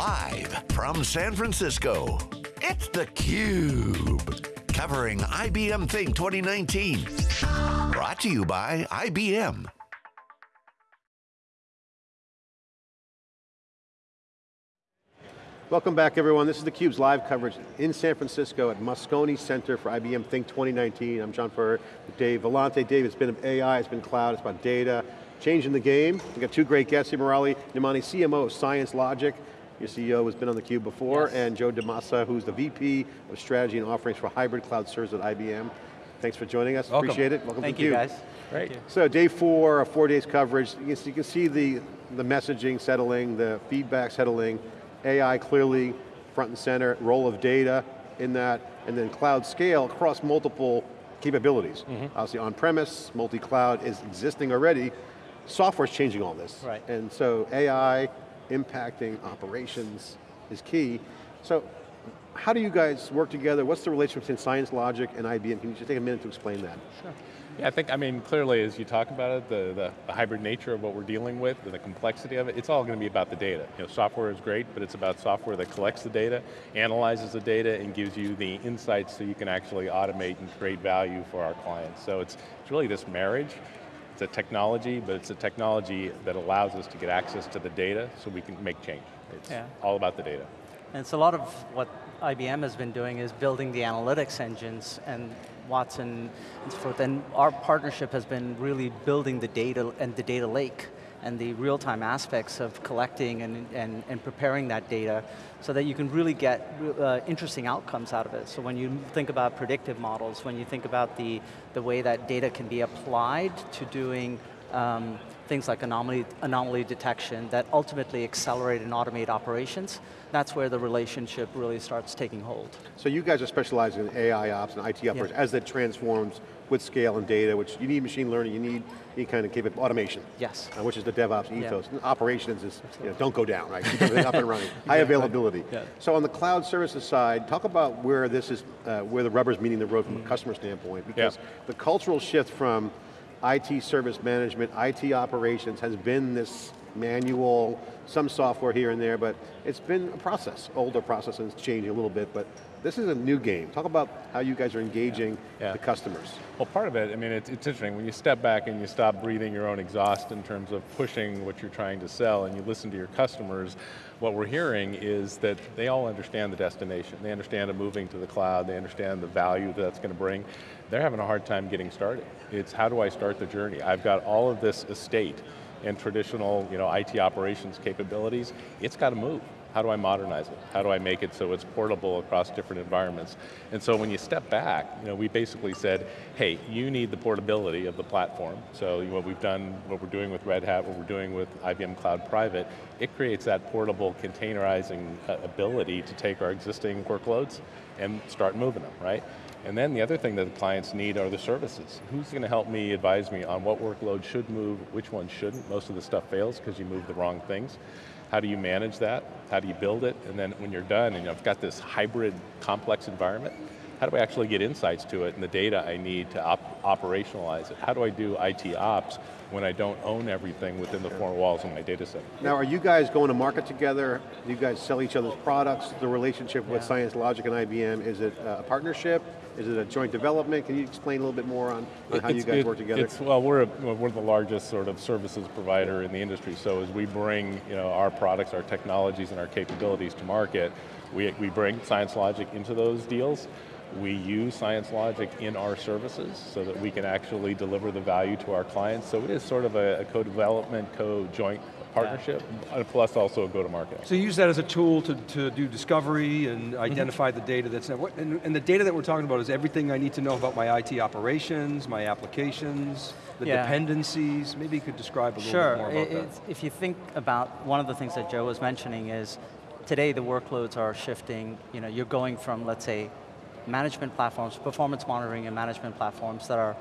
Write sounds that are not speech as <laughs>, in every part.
Live from San Francisco, it's theCUBE. Covering IBM Think 2019. Brought to you by IBM. Welcome back everyone. This is theCUBE's live coverage in San Francisco at Moscone Center for IBM Think 2019. I'm John Furrier with Dave Vellante. Dave, it's been AI, it's been cloud, it's about data, changing the game. We've got two great guests here, Murali Nemani, CMO of ScienceLogic. Your CEO has been on theCUBE before, yes. and Joe DaMassa, who's the VP of Strategy and Offerings for Hybrid Cloud Services at IBM. Thanks for joining us, Welcome. appreciate it. Welcome Thank to you guys. Great. So day four, four days coverage, you can, you can see the, the messaging settling, the feedback settling, AI clearly front and center, role of data in that, and then cloud scale across multiple capabilities. Mm -hmm. Obviously on-premise, multi-cloud is existing already. Software's changing all this. Right. And so AI impacting operations is key. So how do you guys work together? What's the relationship between ScienceLogic and IBM? Can you just take a minute to explain that? Sure. Yeah, I think, I mean, clearly as you talk about it, the, the, the hybrid nature of what we're dealing with, and the complexity of it, it's all going to be about the data. You know, software is great, but it's about software that collects the data, analyzes the data, and gives you the insights so you can actually automate and create value for our clients. So it's, it's really this marriage. It's a technology, but it's a technology that allows us to get access to the data so we can make change. It's yeah. all about the data. And it's a lot of what IBM has been doing is building the analytics engines and Watson and so forth. And our partnership has been really building the data and the data lake and the real-time aspects of collecting and, and, and preparing that data so that you can really get uh, interesting outcomes out of it. So when you think about predictive models, when you think about the, the way that data can be applied to doing um, things like anomaly, anomaly detection that ultimately accelerate and automate operations, that's where the relationship really starts taking hold. So you guys are specializing in AI ops and IT operations yeah. as that transforms with scale and data, which you need machine learning, you need any kind of capable automation. Yes. Uh, which is the DevOps ethos. Yeah. Operations is, you know, don't go down, right? Keep everything up and running. <laughs> High availability. Yeah. So on the cloud services side, talk about where this is, uh, where the rubber's meeting the road from mm. a customer standpoint, because yeah. the cultural shift from IT service management, IT operations has been this manual, some software here and there, but it's been a process, older process and it's changing a little bit, but this is a new game. Talk about how you guys are engaging yeah. Yeah. the customers. Well, part of it, I mean, it's, it's interesting, when you step back and you stop breathing your own exhaust in terms of pushing what you're trying to sell and you listen to your customers, what we're hearing is that they all understand the destination. They understand it moving to the cloud, they understand the value that that's going to bring. They're having a hard time getting started. It's how do I start the journey? I've got all of this estate and traditional you know, IT operations capabilities, it's got to move. How do I modernize it? How do I make it so it's portable across different environments? And so when you step back, you know, we basically said, hey, you need the portability of the platform. So what we've done, what we're doing with Red Hat, what we're doing with IBM Cloud Private, it creates that portable containerizing uh, ability to take our existing workloads and start moving them, right? And then the other thing that the clients need are the services. Who's going to help me, advise me on what workload should move, which one shouldn't? Most of the stuff fails because you move the wrong things. How do you manage that? How do you build it? And then when you're done and I've got this hybrid complex environment, how do I actually get insights to it and the data I need to op operationalize it? How do I do IT ops when I don't own everything within the four walls of my data center? Now are you guys going to market together? Do you guys sell each other's products? The relationship with ScienceLogic and IBM, is it a partnership? Is it a joint development? Can you explain a little bit more on, on how you guys it, work together? well, we're, a, we're the largest sort of services provider in the industry, so as we bring you know, our products, our technologies, and our capabilities to market, we, we bring ScienceLogic into those deals. We use ScienceLogic in our services so that we can actually deliver the value to our clients. So it is sort of a, a co-development, co-joint partnership, yeah. plus also a go-to-market. So you use that as a tool to, to do discovery and identify mm -hmm. the data that's, and, and the data that we're talking about is everything I need to know about my IT operations, my applications, the yeah. dependencies, maybe you could describe a little sure. bit more about it, that. If you think about, one of the things that Joe was mentioning is, today the workloads are shifting, you know, you're going from, let's say, management platforms, performance monitoring and management platforms that are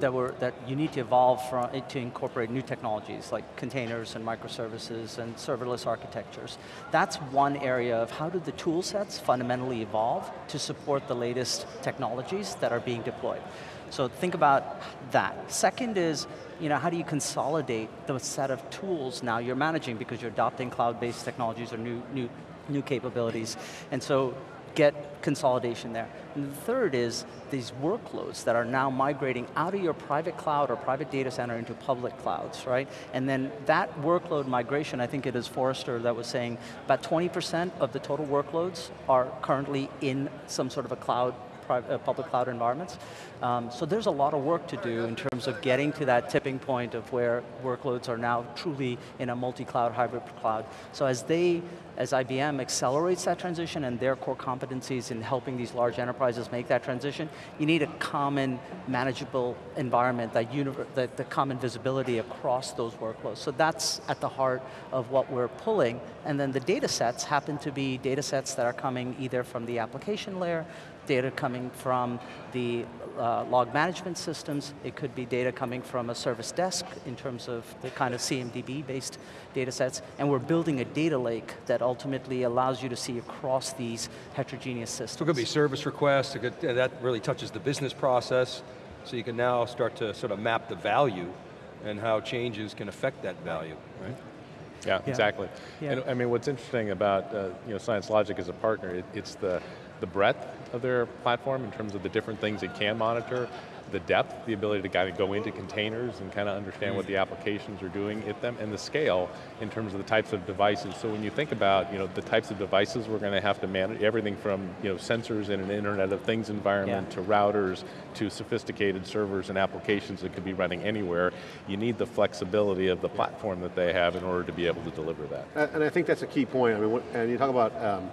that, were, that you need to evolve from, it to incorporate new technologies like containers and microservices and serverless architectures. That's one area of how do the tool sets fundamentally evolve to support the latest technologies that are being deployed. So think about that. Second is, you know, how do you consolidate the set of tools now you're managing because you're adopting cloud-based technologies or new, new, new capabilities. And so get consolidation there. And the third is these workloads that are now migrating out of your private cloud or private data center into public clouds, right? And then that workload migration, I think it is Forrester that was saying, about 20% of the total workloads are currently in some sort of a cloud uh, public cloud environments. Um, so there's a lot of work to do in terms of getting to that tipping point of where workloads are now truly in a multi-cloud, hybrid cloud. So as they, as IBM accelerates that transition and their core competencies in helping these large enterprises make that transition, you need a common manageable environment, that, the common visibility across those workloads. So that's at the heart of what we're pulling, and then the data sets happen to be data sets that are coming either from the application layer, data coming from the uh, log management systems, it could be data coming from a service desk in terms of the kind of CMDB-based data sets, and we're building a data lake that ultimately allows you to see across these heterogeneous systems. So it could be service requests, could, that really touches the business process, so you can now start to sort of map the value and how changes can affect that value, right? Yeah, yeah. exactly. Yeah. And I mean, what's interesting about uh, you know, ScienceLogic as a partner, it, it's the the breadth of their platform in terms of the different things it can monitor, the depth, the ability to kind of go into containers and kind of understand what the applications are doing at them, and the scale in terms of the types of devices. So when you think about you know, the types of devices we're going to have to manage, everything from you know, sensors in an Internet of Things environment yeah. to routers to sophisticated servers and applications that could be running anywhere, you need the flexibility of the platform that they have in order to be able to deliver that. And I think that's a key point. I mean, and you talk about um,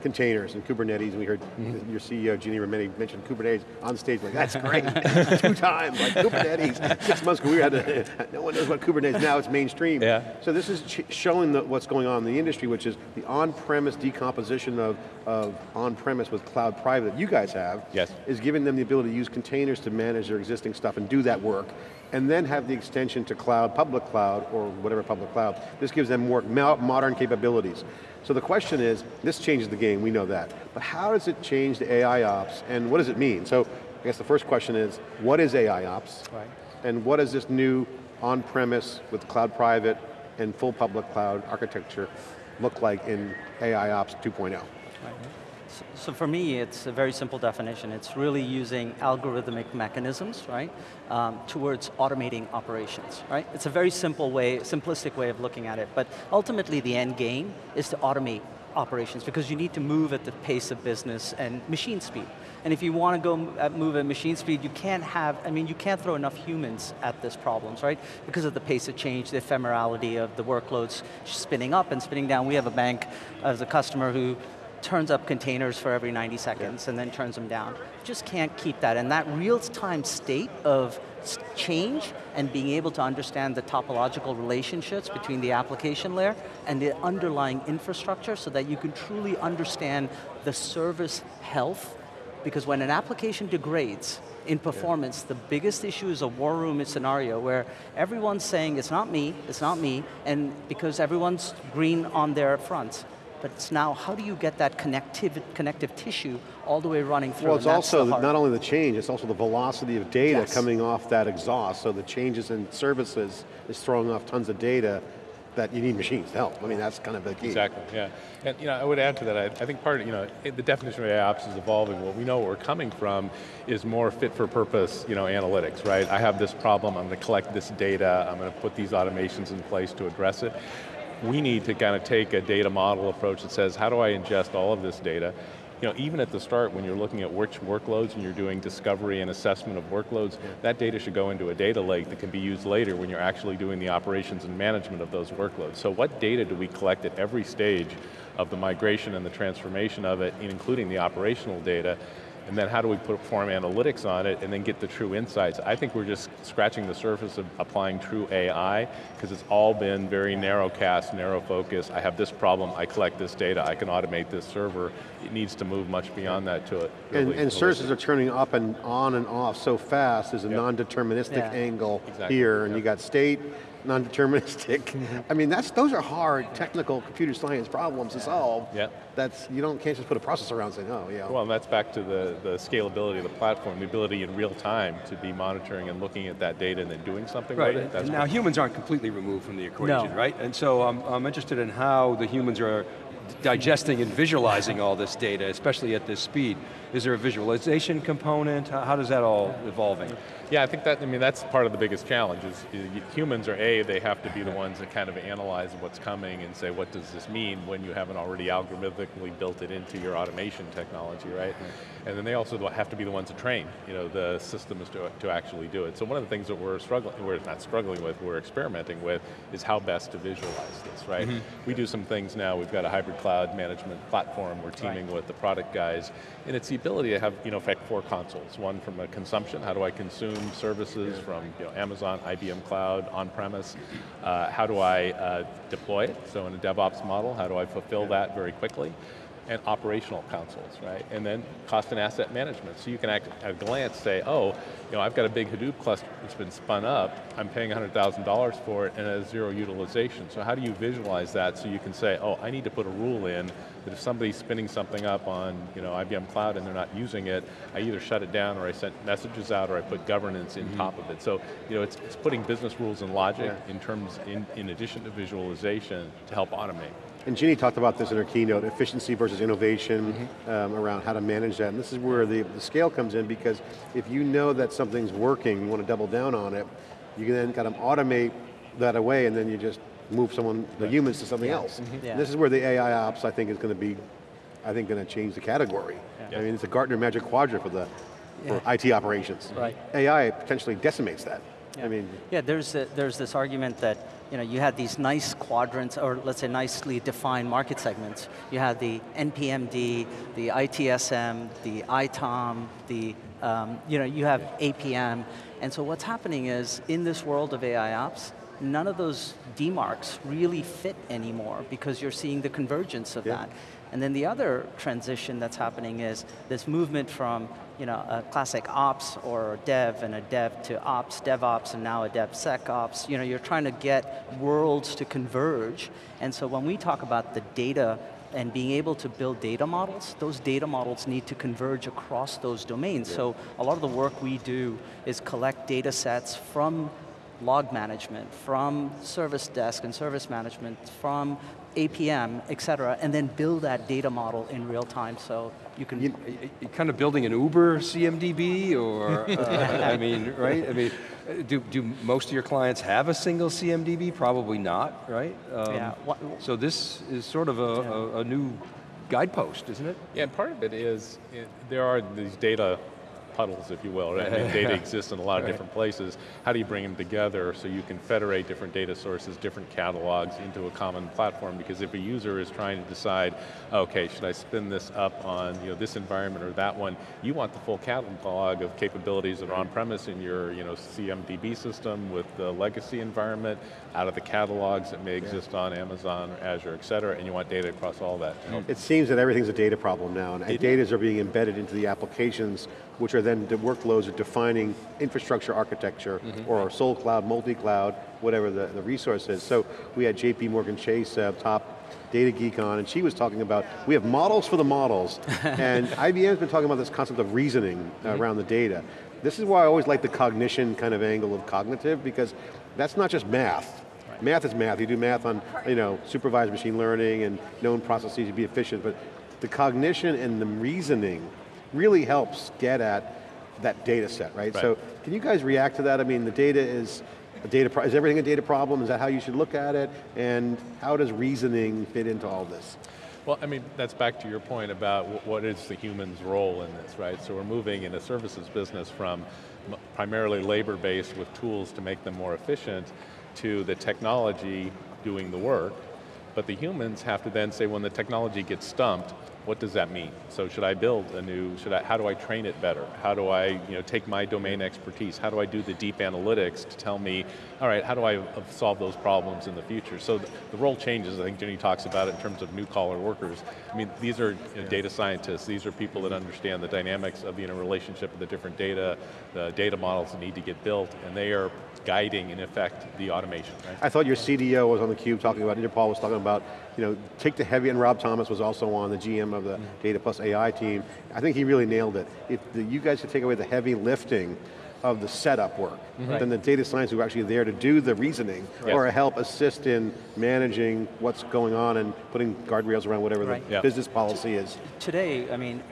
containers and Kubernetes. We heard mm -hmm. your CEO, Ginni Rometty, mention Kubernetes on stage, like, that's great, <laughs> <laughs> two times, like Kubernetes. Six months ago, we had to, <laughs> no one knows what Kubernetes, now it's mainstream. Yeah. So this is showing the, what's going on in the industry, which is the on-premise decomposition of, of on-premise with cloud private that you guys have, yes. is giving them the ability to use containers to manage their existing stuff and do that work and then have the extension to cloud, public cloud, or whatever public cloud. This gives them more modern capabilities. So the question is, this changes the game, we know that, but how does it change the AI ops, and what does it mean? So I guess the first question is, what is AI ops? Right. And what does this new on-premise with cloud private and full public cloud architecture look like in AI ops 2.0? Right. So for me, it's a very simple definition. It's really using algorithmic mechanisms, right, um, towards automating operations, right? It's a very simple way, simplistic way of looking at it, but ultimately the end game is to automate operations because you need to move at the pace of business and machine speed. And if you want to go move at machine speed, you can't have, I mean, you can't throw enough humans at this problems, right? Because of the pace of change, the ephemerality of the workloads spinning up and spinning down. We have a bank as a customer who turns up containers for every 90 seconds yeah. and then turns them down. Just can't keep that. And that real-time state of change and being able to understand the topological relationships between the application layer and the underlying infrastructure so that you can truly understand the service health because when an application degrades in performance, yeah. the biggest issue is a war room scenario where everyone's saying it's not me, it's not me, and because everyone's green on their fronts but it's now how do you get that connective, connective tissue all the way running through? Well, it's also not only the change, it's also the velocity of data yes. coming off that exhaust, so the changes in services is throwing off tons of data that you need machines to help. I mean, that's kind of the key. Exactly, yeah. And you know, I would add to that, I, I think part of, you know, the definition of AIOps is evolving. What we know where we're coming from is more fit for purpose, you know, analytics, right? I have this problem, I'm going to collect this data, I'm going to put these automations in place to address it we need to kind of take a data model approach that says, how do I ingest all of this data? You know, even at the start, when you're looking at which workloads and you're doing discovery and assessment of workloads, that data should go into a data lake that can be used later when you're actually doing the operations and management of those workloads. So what data do we collect at every stage of the migration and the transformation of it, including the operational data, and then how do we perform analytics on it and then get the true insights? I think we're just scratching the surface of applying true AI because it's all been very narrow cast, narrow focus. I have this problem, I collect this data, I can automate this server. It needs to move much beyond that to it. Really and, and services are turning up and on and off so fast, there's a yep. non-deterministic yeah. angle exactly. here, and yep. you got state, non-deterministic. Mm-hmm. I mean, that's those are hard technical computer science problems to solve. Yeah. That's, you don't, can't just put a processor around and say, oh, yeah. Well, and that's back to the, the scalability of the platform, the ability in real time to be monitoring and looking at that data and then doing something Right, with it. That's now humans aren't completely removed from the equation, No. right? And so I'm, I'm interested in how the humans are digesting and visualizing all this data, especially at this speed. Is there a visualization component? How, how does that all evolving? Yeah, I think that, I mean, that's part of the biggest challenge is, humans are A, they have to be the ones that kind of analyze what's coming and say, what does this mean when you haven't already algorithmically built it into your automation technology, right? And then they also have to be the ones to train, you know, the systems to, to actually do it. So one of the things that we're struggling, we're not struggling with, we're experimenting with, is how best to visualize this, right? Mm-hmm. We do some things now, we've got a hybrid cloud management platform, we're teaming with the product guys, and it's the ability to have, you know, in fact, four consoles. One from a consumption, how do I consume services from you know, Amazon, IBM Cloud, on-premise? Uh, how do I uh, deploy it? So in a DevOps model, how do I fulfill that very quickly? And operational consoles, right? And then cost and asset management. So you can act, at a glance say, oh, you know, I've got a big Hadoop cluster that's been spun up, I'm paying $100,000 for it and it has zero utilization. So how do you visualize that so you can say, oh, I need to put a rule in that if somebody's spinning something up on you know, IBM Cloud and they're not using it, I either shut it down or I sent messages out or I put governance in mm-hmm. top of it. So you know, it's, it's putting business rules and logic in terms, in, in addition to visualization to help automate. And Ginni talked about this in her keynote, efficiency versus innovation Mm-hmm. um, around how to manage that. And this is where the, the scale comes in because if you know that something's working, you want to double down on it, you can then kind of automate that away and then you just move someone, the humans to something else. Yeah. This is where the AI ops, I think, is going to be, I think, going to change the category. Yeah. I mean, it's a Gartner Magic Quadrant for the for IT operations. Right. AI potentially decimates that. I Yeah. mean, yeah, there's, a, there's this argument that you, know, you had these nice quadrants, or let's say nicely defined market segments. You had the NPMD, the ITSM, the ITOM, the, um, you know, you have APM. And so what's happening is, in this world of AI ops, none of those demarks really fit anymore because you're seeing the convergence of Yeah. that. And then the other transition that's happening is this movement from you know, a classic ops or dev and a dev to ops, DevOps, and now a DevSecOps. You know, you're trying to get worlds to converge. And so when we talk about the data and being able to build data models, those data models need to converge across those domains. So a lot of the work we do is collect data sets from log management, from service desk and service management, from APM, et cetera, and then build that data model in real time so you can You- Are you kind of building an Uber CMDB, or, uh, <laughs> I mean, right? I mean, uh, do, do most of your clients have a single CMDB? Probably not, right? Um, Yeah, what- So this is sort of a, a, a new guidepost, isn't it? Yeah, and part of it is, it, there are these data puddles, if you will, right? I mean, <laughs> data exists in a lot of Right. different places. How do you bring them together so you can federate different data sources, different catalogs into a common platform? Because if a user is trying to decide, okay, should I spin this up on you know, this environment or that one, you want the full catalog of capabilities that are on-premise in your you know, CMDB system with the legacy environment, out of the catalogs that may exist on Amazon or Azure, et cetera, and you want data across all that It seems that everything's a data problem now, and data are being embedded into the applications, which are then the workloads of defining infrastructure architecture, or sole cloud, multi-cloud, whatever the, the resource is. So we had JP Morgan Chase, uh, top data geek on, and she was talking about, we have models for the models, <laughs> and IBM's been talking about this concept of reasoning uh, around the data. This is why I always like the cognition kind of angle of cognitive, because that's not just math. Math is math. You do math on, you know, supervised machine learning and known processes to be efficient, but the cognition and the reasoning really helps get at that data set, right? Right. So can you guys react to that? I mean, the data is a data, is everything a data problem? Is that how you should look at it? And how does reasoning fit into all this? Well, I mean, that's back to your point about what is the human's role in this, right? So we're moving in a services business from primarily labor-based with tools to make them more efficient to the technology doing the work. But the humans have to then say when the technology gets stumped, what does that mean? So should I build a new, should I, how do I train it better? How do I you know, take my domain expertise? How do I do the deep analytics to tell me, all right, how do I solve those problems in the future? So the, role changes, I think Ginni talks about it in terms of new collar workers. I mean, these are you know, data scientists, these are people that understand the dynamics of the interrelationship of the different data, the data models that need to get built, and they are guiding, in effect, the automation. Right? I thought your CDO was on the cube talking about, Inderpal was talking you know, take the heavy, and Rob Thomas was also on the GM of the mm -hmm. Data Plus AI team. I think he really nailed it. If the, you guys could take away the heavy lifting of the setup work mm -hmm. than the data science who are actually there to do the reasoning yes. or help assist in managing what's going on and putting guardrails around whatever right. the business policy is. Today, I mean,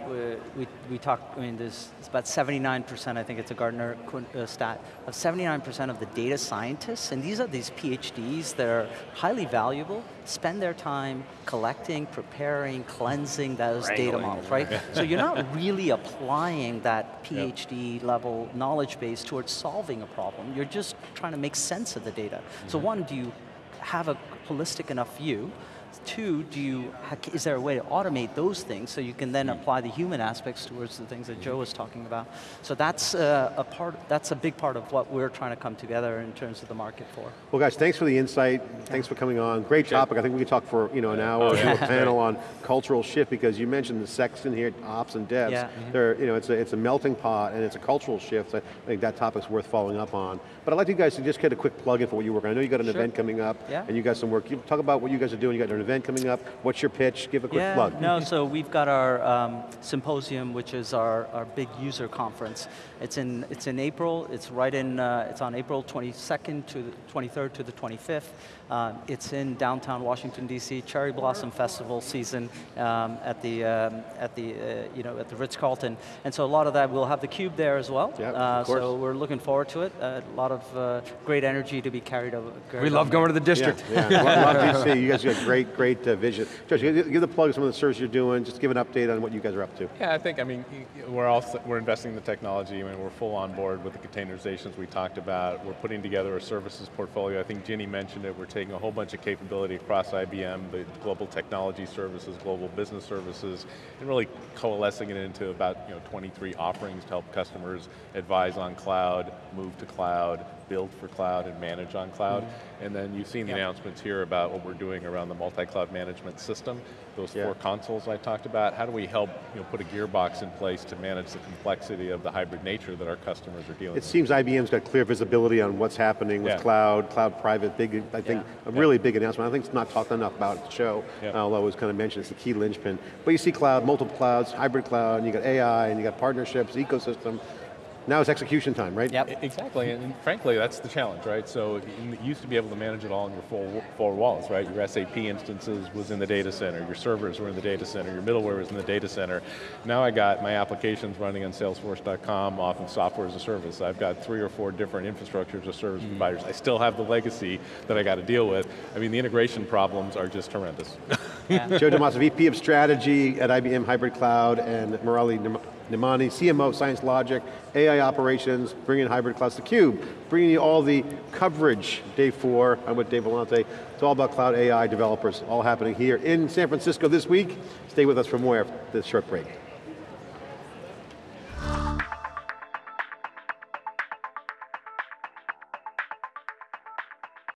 we, we talk, I mean, there's it's about 79%, I think it's a Gartner uh, stat, of 79% of the data scientists, and these are these PhDs that are highly valuable, spend their time collecting, preparing, cleansing those Wrangling. data models, right? so you're not <laughs> really applying that PhD yep. level knowledge base towards solving a problem. You're just trying to make sense of the data. Mm -hmm. So mm-hmm. one, do you have a holistic enough view Two, do you, is there a way to automate those things so you can then hmm. apply the human aspects towards the things that Joe hmm. was talking about? So that's uh, a part, that's a big part of what we're trying to come together in terms of the market for. Well guys, thanks for the insight. Thanks for coming on. Great topic. I think we could talk for you know an hour oh, yeah. a panel on cultural shift because you mentioned the section here, ops and devs. Yeah. Mm-hmm. They're, you know, it's a, it's a melting pot and it's a cultural shift. I think that topic's worth following up on. But I'd like you guys to just get a quick plug in for what you work on. I know you got an sure. event coming up yeah. and you got some work. You talk about what you guys are doing. You got an event coming up. What's your pitch? Give a quick yeah, plug. No, so we've got our um, symposium, which is our, our big user conference. It's in, it's in April. It's right in, uh, it's on April 22nd to the 23rd to the 25th. Uh, it's in downtown Washington D.C. Cherry Blossom Festival season um, at the um, at the uh, you know at the Ritz Carlton, and so a lot of that we'll have the cube there as well. Yeah, uh, so we're looking forward to it. a lot of uh, great energy to be carried over. Carried we love going to the district. Yeah, yeah. love DC. You guys got great great uh, vision. Josh, give the plug some of the services you're doing. Just give an update on what you guys are up to. Yeah, I think I mean we're also we're investing in the technology. I mean we're full on board with the containerizations we talked about. We're putting together a services portfolio. I think Ginni mentioned it. We're taking a whole bunch of capability across IBM, the global technology services, global business services, and really coalescing it into about you know, 23 offerings to help customers advise on cloud, move to cloud, build for cloud and manage on cloud. Mm -hmm. And then you've seen the yep. announcements here about what we're doing around the multi-cloud management system. Those four consoles I talked about, how do we help you know, put a gearbox in place to manage the complexity of the hybrid nature that our customers are dealing it with? It seems IBM's got clear visibility on what's happening with yeah. cloud, cloud private, big, I think, yeah. a really big announcement. I think it's not talked enough about at the show, although it was kind of mentioned, it's the key linchpin. But you see cloud, multiple clouds, hybrid cloud, and you got AI, and you got partnerships, ecosystem, now it's execution time, right? Yep. Exactly, and frankly, that's the challenge, right? So you used to be able to manage it all in your four, four walls, right? Your SAP instances was in the data center, your servers were in the data center, your middleware was in the data center. Now I got my applications running on salesforce.com, off of software as a service. I've got three or four different infrastructures or service mm. providers. I still have the legacy that I got to deal with. I mean, the integration problems are just horrendous. Yeah. <laughs> Joe DaMassa, VP of Strategy at IBM Hybrid Cloud, and Murali Nemani, CMO, ScienceLogic, AI Operations, bringing hybrid clouds to Cube, bringing you all the coverage, day four, I'm with Dave Vellante. It's all about cloud AI developers, all happening here in San Francisco this week. Stay with us for more after this short break.